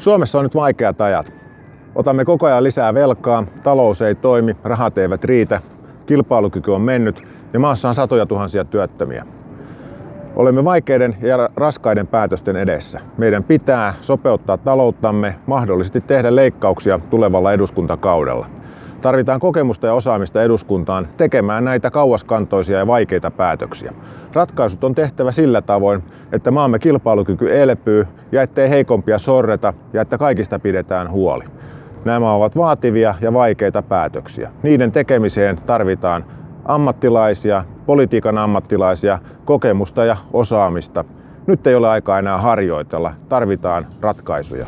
Suomessa on nyt vaikeat ajat. Otamme koko ajan lisää velkaa, talous ei toimi, rahat eivät riitä, kilpailukyky on mennyt ja maassa on satoja tuhansia työttömiä. Olemme vaikeiden ja raskaiden päätösten edessä. Meidän pitää sopeuttaa talouttamme, mahdollisesti tehdä leikkauksia tulevalla eduskuntakaudella. Tarvitaan kokemusta ja osaamista eduskuntaan tekemään näitä kauaskantoisia ja vaikeita päätöksiä. Ratkaisut on tehtävä sillä tavoin, että maamme kilpailukyky elpyy ja ettei heikompia sorreta ja että kaikista pidetään huoli. Nämä ovat vaativia ja vaikeita päätöksiä. Niiden tekemiseen tarvitaan ammattilaisia, politiikan ammattilaisia, kokemusta ja osaamista. Nyt ei ole aikaa enää harjoitella, tarvitaan ratkaisuja.